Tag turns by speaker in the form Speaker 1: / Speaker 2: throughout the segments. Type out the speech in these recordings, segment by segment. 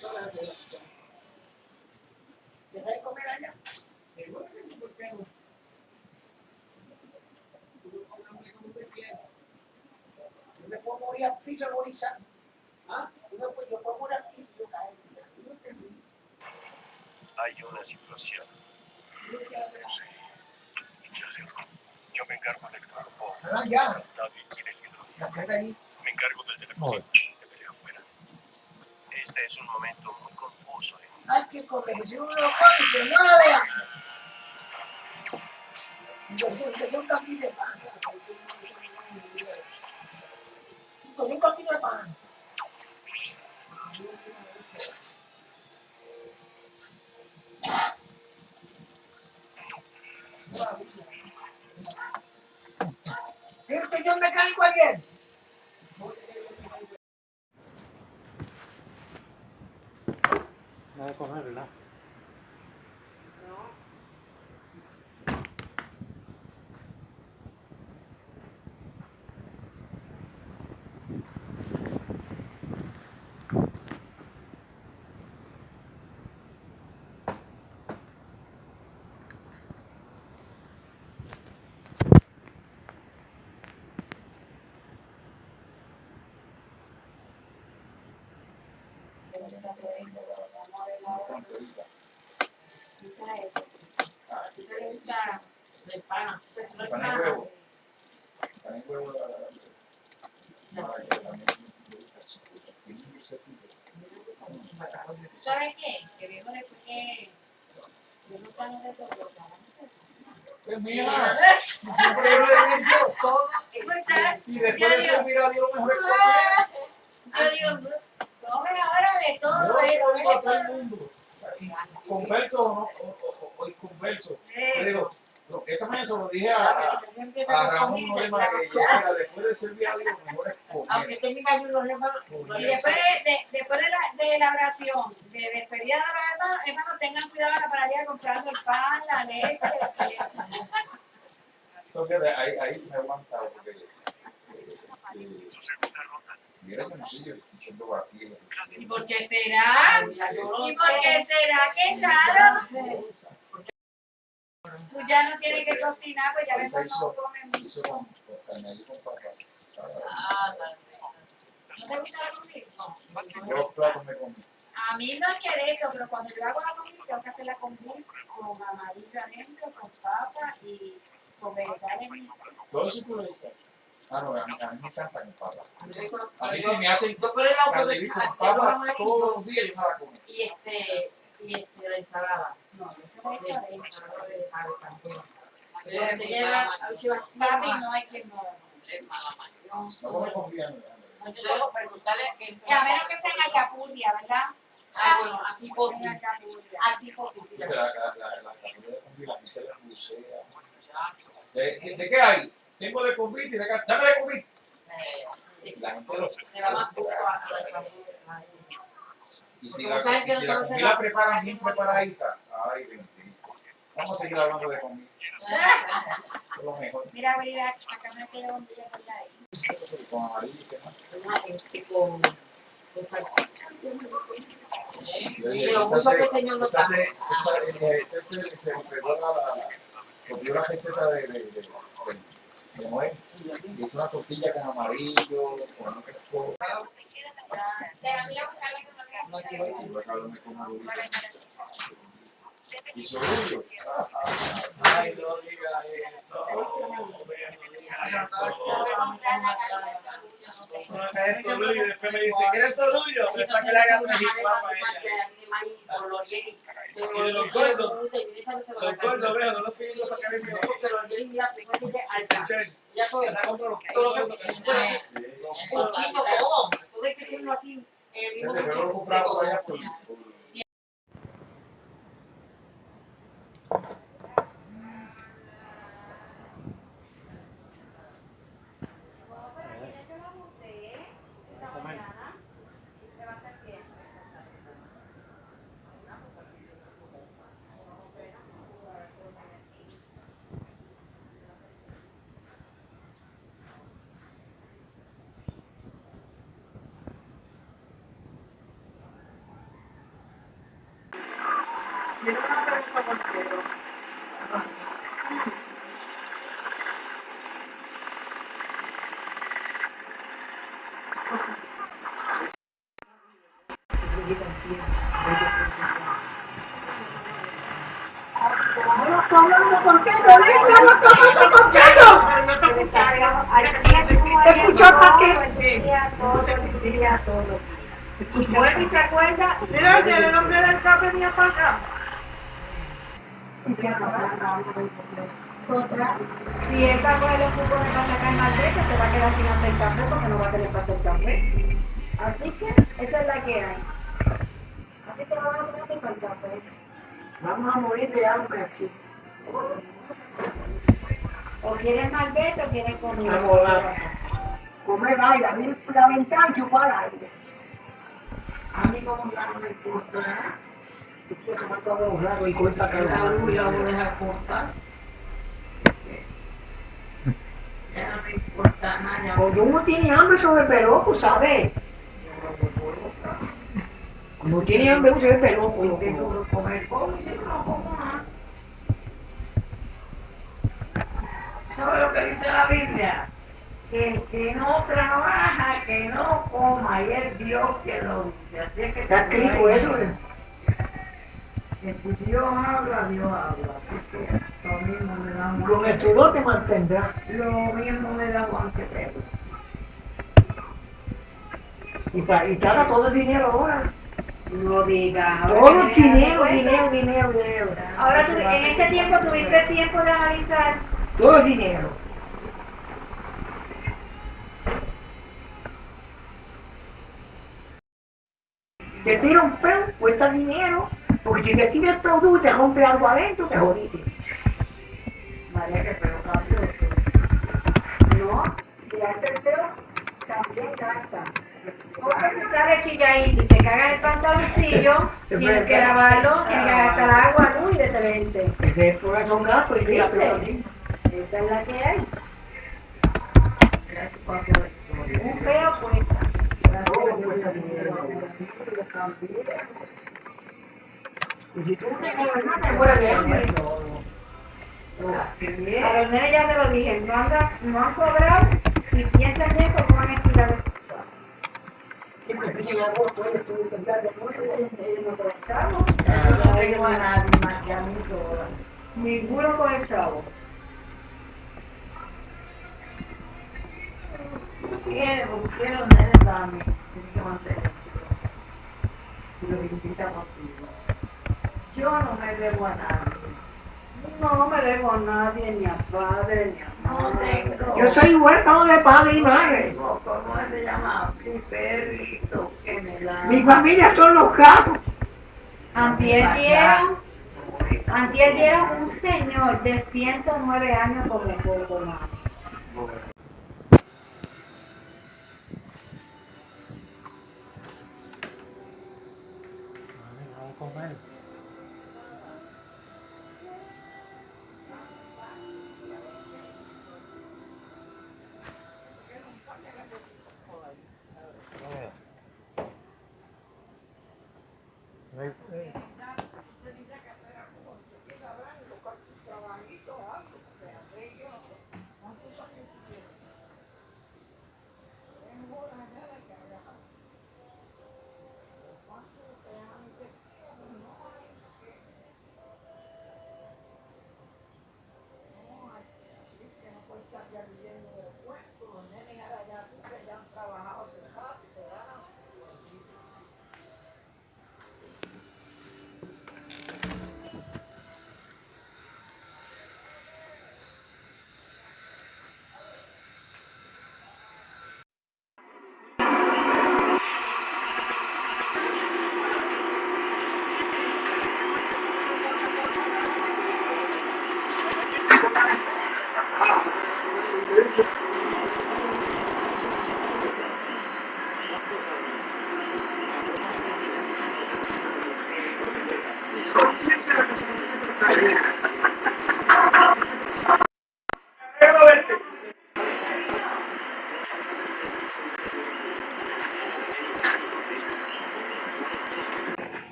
Speaker 1: Todas las de las que- ¿Deja de comer allá? Seguro que sí, ¿por qué no? Tú no comes hambre como usted quiere. Yo me puedo morir al piso agonizando. ¿Ah? Yo me puedo, yo puedo morir al piso y yo caer.
Speaker 2: Hay una situación.
Speaker 1: Yo
Speaker 2: me encargo del cuerpo
Speaker 1: Ah, ya.
Speaker 2: Y del hidrógeno. Me encargo del teléfono. Te veré afuera. Este es un momento muy confuso. ¿eh?
Speaker 1: Hay que comer. Si uno lo come, se muere de hambre. Yo de pan. Con un camino de pan. ¿Vio el señor mecánico ayer?
Speaker 3: Nada de comer, ¿verdad?
Speaker 1: De pana.
Speaker 4: Pan y huevo. También huevo la- gusta. Tiene un dulcecito.
Speaker 5: ¿Sabes qué? Que viejo después que yo no sano de todo lo
Speaker 4: Pues mira, si siempre yo le digo todo,
Speaker 5: Muchachos,
Speaker 4: y después de servir a Dios mejor
Speaker 5: yo digo, come ahora de
Speaker 4: Yo
Speaker 5: todo,
Speaker 4: lo digo a todo el
Speaker 5: esto.
Speaker 4: mundo. Converso o no, o, o, o, o converso. Yo
Speaker 5: Eh,
Speaker 4: digo, lo- esta mañana se lo dije a, a, a Ramón Norema que yo era después de servir a Dios mejor es
Speaker 1: Aunque
Speaker 4: comer.
Speaker 1: tenga los hermanos.
Speaker 5: Y después de, de- después de la, de la oración, de despedida de los hermanos, hermanos, tengan cuidado a la paradilla comprando el pan, la leche, la.
Speaker 4: Entonces ahí, ahí me he aguantado porque eh, eh, mira que no sé, yo estoy echando aquí.
Speaker 5: ¿Y por qué será? ¿Y por qué será que es raro? Pues ya no tiene que cocinar, pues ya mejor no come mucho. Ah, ¿No te gusta la comida?
Speaker 4: Yo los platos me comí.
Speaker 5: A mí no es que de esto, pero cuando yo hago la comida, tengo que hacerla con beef, con amarillo adentro, con papa y con vegetales.
Speaker 4: Todo eso tú lo dices. Ah, no, a mí, a mí me encanta con papa. A mí si me hacen
Speaker 1: de
Speaker 4: con papa todos los días, yo me la como.
Speaker 1: y este y este la ensalada.
Speaker 5: No, yo se he hecho
Speaker 1: De ensalada de también. Pero
Speaker 6: mi
Speaker 1: la.
Speaker 5: Papi, no hay quien no.
Speaker 1: No
Speaker 4: No come comida.
Speaker 6: No, yo debo preguntarle a qué
Speaker 5: Y a menos que sea en alcapurria, ¿verdad?
Speaker 1: Ah, bueno, así posible. Así posible.
Speaker 4: La, la, la, la la gente la bucea.
Speaker 6: muchachos.
Speaker 4: ¿De, de, de qué hay? Tengo de convite y de acá. Dame de convite. La gente lo
Speaker 1: más
Speaker 4: Y si y si comida preparan bien preparadita, ay, bendito. Vamos a seguir hablando de comida. Eso es lo mejor.
Speaker 5: Mira, Brida, sacame aquella bombilla por ahí.
Speaker 4: Con amarillo
Speaker 1: lo mucho que el Señor nos da.
Speaker 4: este se- la, la, la receta de, de, de, de, Noé. Hizo una tortilla con amarillo, con cosas.
Speaker 1: No quiero
Speaker 4: Y como.
Speaker 3: Ay, no diga eso. No eso, y después me dice, ¿quieres sorullo? Me la gana de. Y de los gordos, los gordos, veo, no los.
Speaker 1: Porque los mira.
Speaker 3: Michelle,
Speaker 1: Ya todo,
Speaker 3: los
Speaker 1: todo todo. Que así, el mismo
Speaker 4: pero por, por
Speaker 7: tengo una pregunta por Pedro.
Speaker 8: No estoy hablando contigo, Lisa, no estoy hablando contigo.
Speaker 7: No te escucharon.
Speaker 8: ¿Te escuchó para qué?
Speaker 7: Bueno, y se acuerda, mira el hombre del café venía para acá.
Speaker 5: Otra, si esta coge los cupones para sacar malvete, se va a quedar sin hacer café porque no va a tener para hacer café. Así que esa es la que hay. Así que no van a tener que para el café.
Speaker 8: Vamos a morir de hambre aquí.
Speaker 5: O quieres malvete o quieres comida.
Speaker 8: Vamos a comer aire, a mí la ventana chupar aire.
Speaker 7: A mí como ¿eh?
Speaker 8: De
Speaker 7: La me ya
Speaker 8: Cuando uno tiene hambre sobre el peloco, ¿sabes? Cuando tiene hambre uno se ve peloco.
Speaker 7: no tengo que comer como y si no como nada. ¿Sabe lo que dice la Biblia? Que el que no trabaja, que no coma, y es Dios que lo dice. Así es que
Speaker 8: Está escrito eso. ¿eh?
Speaker 7: Que si Dios habla, Dios habla. Así que lo mismo me da Juan.
Speaker 8: Con el sudor te mantendrá.
Speaker 7: Lo mismo me da Juan que Pedro.
Speaker 8: Y, pa- y te haga todo el dinero ahora.
Speaker 5: No digas.
Speaker 8: Todo el dinero, dinero, dinero, dinero.
Speaker 5: Ahora, tú- en este tiempo tuviste tiempo de analizar.
Speaker 8: Todo el dinero. Te tira un peo, cuesta dinero. Porque si te tira el producto y te rompe algo adentro, te jodiste.
Speaker 7: María que Pedro cambió eso.
Speaker 5: No, tirarte el pelo también gasta. Porque si sale chilladito y te cagas el pantaloncillo, tienes que lavarlo, tienes que gastar agua, luz y detergente.
Speaker 8: Ese es por eso un gato y peo también.
Speaker 5: Esa es la que hay.
Speaker 7: La historia.
Speaker 5: Un peo cuesta.
Speaker 8: Todo cuesta dinero. Y si tú no te ganas, te mueres de hambre.
Speaker 7: Qué bien.
Speaker 5: A los nenes ya se lo dije, no, anda, no han cobrado y piensan bien cómo van a el
Speaker 8: Siempre empiezan en agosto, ellos tú tendrás de nuevo.
Speaker 5: ellos no chavo.
Speaker 7: Yo no tengo a nadie más que a mí sola.
Speaker 5: Ninguno coge chavo.
Speaker 7: Tiene, porque tiene los nenes a mí. Tienes que mantenerse. Si lo invita contigo. Yo no me debo a nadie.
Speaker 5: No me debo a nadie, ni a padre, ni a madre.
Speaker 8: Yo soy huérfano de padre y madre.
Speaker 7: ¿Cómo se llama? Mi perrito que me da.
Speaker 8: Mi familia son los gatos.
Speaker 5: Antier dieron, antier dieron un señor de 109 años como poco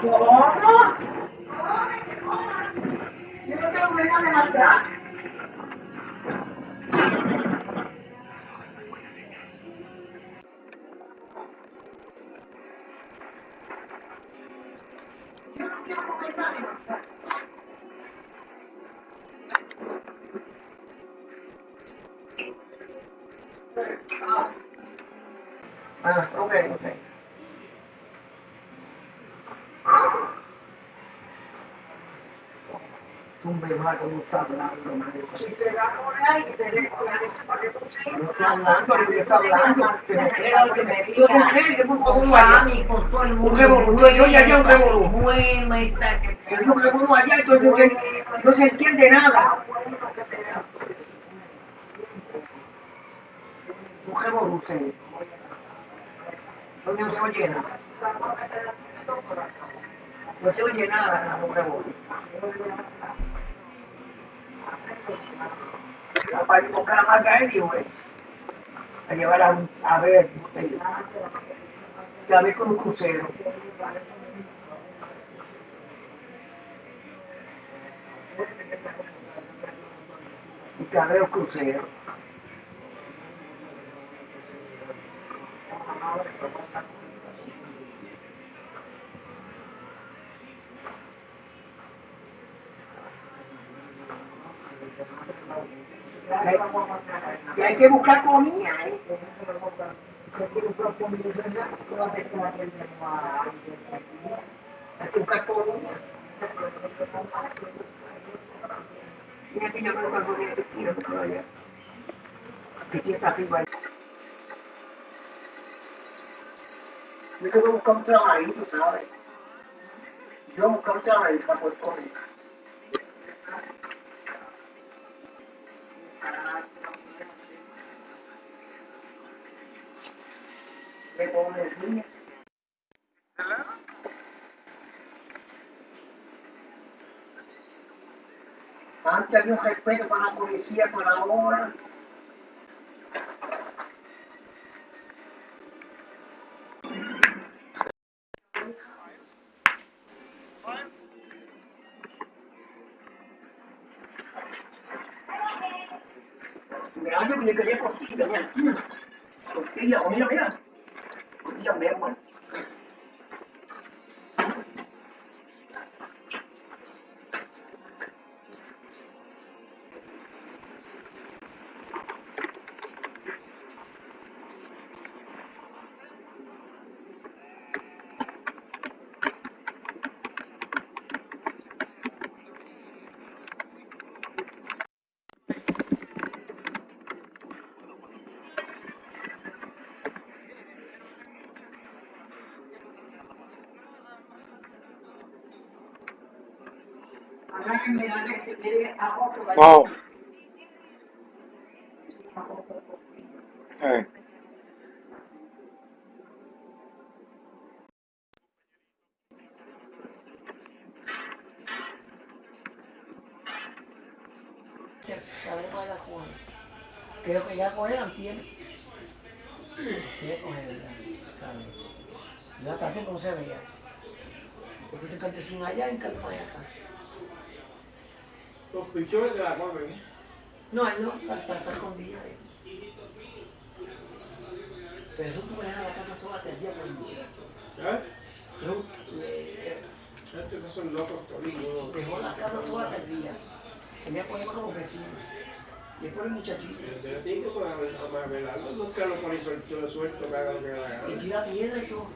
Speaker 9: ¿Cómo? Yo no tengo nada de maldad. Yo Tumbe más como está hablando, madre. Si te da él y te dejo la esa para que tú. No está hablando, yo está hablando. Que me queda que me dio con gente, por favor,
Speaker 7: Con todo el mundo.
Speaker 9: Un revolú, yo ya ya un revolú.
Speaker 7: Bueno, está que
Speaker 9: uno allá, entonces no se, no se entiende nada. Un revolú, usted. No se oye nada. No se oye nada, nada, un revolú. Para ir a buscar a Margarita, güey. A llevar a, a ver, a ver con un crucero. Y que a ver los cruceros. Que hay que buscar comida, ¿eh? Hay que buscar comida. Mira que yo creo que voy a vestir allá. Que. Yo tengo que buscar un trabajito, ¿sabes? Yo buscar un trabajito para poder comer. ¿Qué puedo decir? Antes había un respeto para la policía, para ahora. Yo que quería costilla, mira. Costilla, mira, mira. Costilla, mira, bueno.
Speaker 8: Oh. Eh.
Speaker 9: Creo que ya cogieron tiene. Quiere coger carne. Yo hasta tiempo no se veía. Porque te canté sin allá acá.
Speaker 3: Los pichones de la comen. ¿eh?
Speaker 9: No, ahí no, está, escondida ahí. Pero tú puedes dejar la casa sola que el día por el muchacho.
Speaker 3: ¿Eh?
Speaker 9: Yo le
Speaker 3: Este, esos son locos toditos.
Speaker 9: dejó la casa sola que el día. Tenía que ponerme como vecino. Y después el muchachito.
Speaker 3: Pero tiene que poner a velarlo. Nunca lo pone suelto, suelto, que haga lo que la
Speaker 9: Y tira piedra y todo.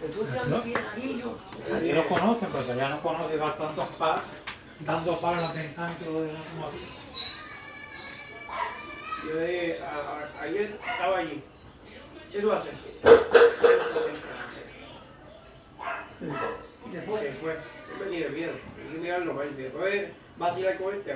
Speaker 9: Pero tú tirando
Speaker 10: No.
Speaker 9: piedra yo.
Speaker 10: Aquí lo conocen, pero ya no conocen, va tantos palos, dando palos en las ventanas y todo eso. como-
Speaker 3: Yo de, a- a- ayer estaba allí. ¿Qué tú haces? Se fue. Yo me tiré miedo. Hay que mirarlo mal. Después vacilar con este.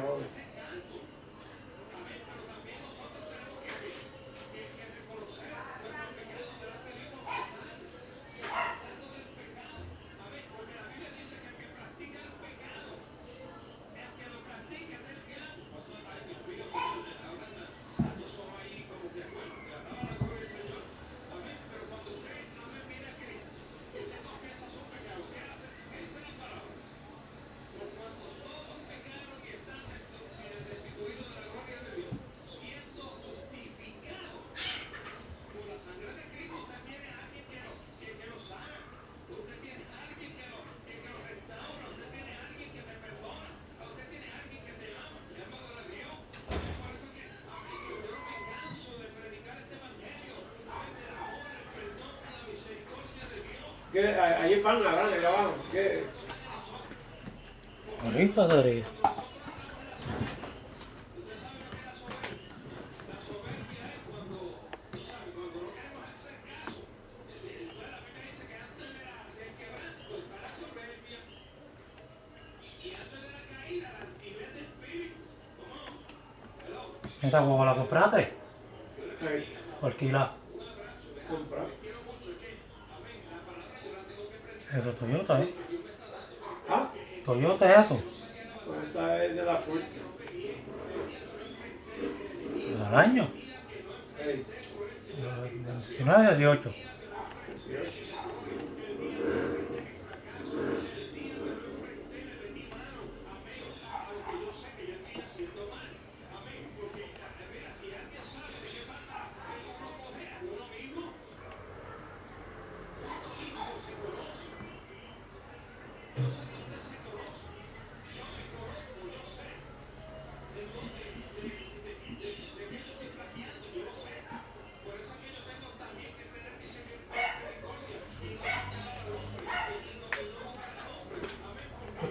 Speaker 8: ¿Qué? Ahí van la grande, allá abajo. ¿Qué?
Speaker 10: Ahorita daré. ¿Esta cómo la compraste?
Speaker 8: Ahí,
Speaker 10: ¿O alquilada? Eso es Toyota, ¿eh?
Speaker 8: ¿Ah?
Speaker 10: Toyota es eso.
Speaker 8: Pues esa es de la fuerte.
Speaker 10: Al año. De 19 a 18.
Speaker 8: 18.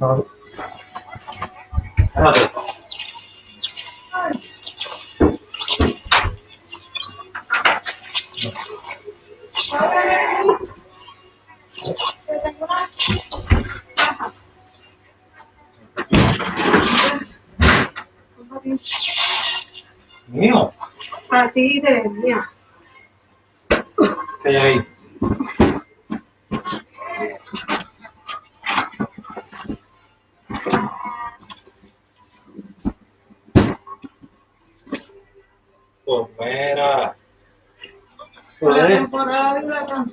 Speaker 10: Espérate. Mío.
Speaker 3: Para ti de mía.
Speaker 10: ¿Qué hay ahí? Pues mira.
Speaker 3: La
Speaker 10: Pues,
Speaker 3: temporada de huracán.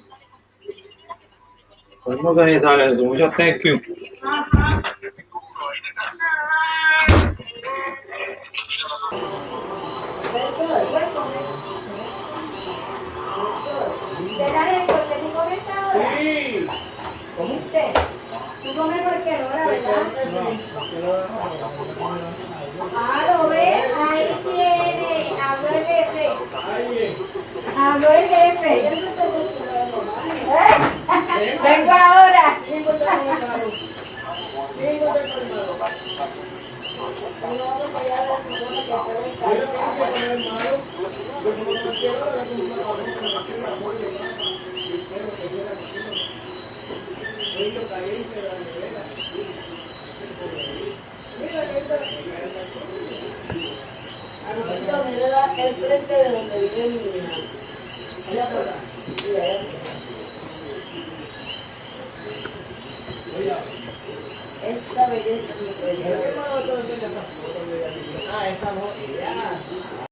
Speaker 10: podemos organizar eso. Muchas thank you.
Speaker 3: Ajá. ¿Verdad, Héctor, que tú comes ahora?
Speaker 8: Sí.
Speaker 3: ¿Viste? Tú comes cualquier hora, ¿verdad? Ah, lo ves, ahí tiene, habló el jefe. Habló el jefe. Vengo ahora.
Speaker 11: El frente de donde vive mi hija. Allá por acá. Sí, allá. Esta belleza es mi proyecto.
Speaker 12: Ah, esa no.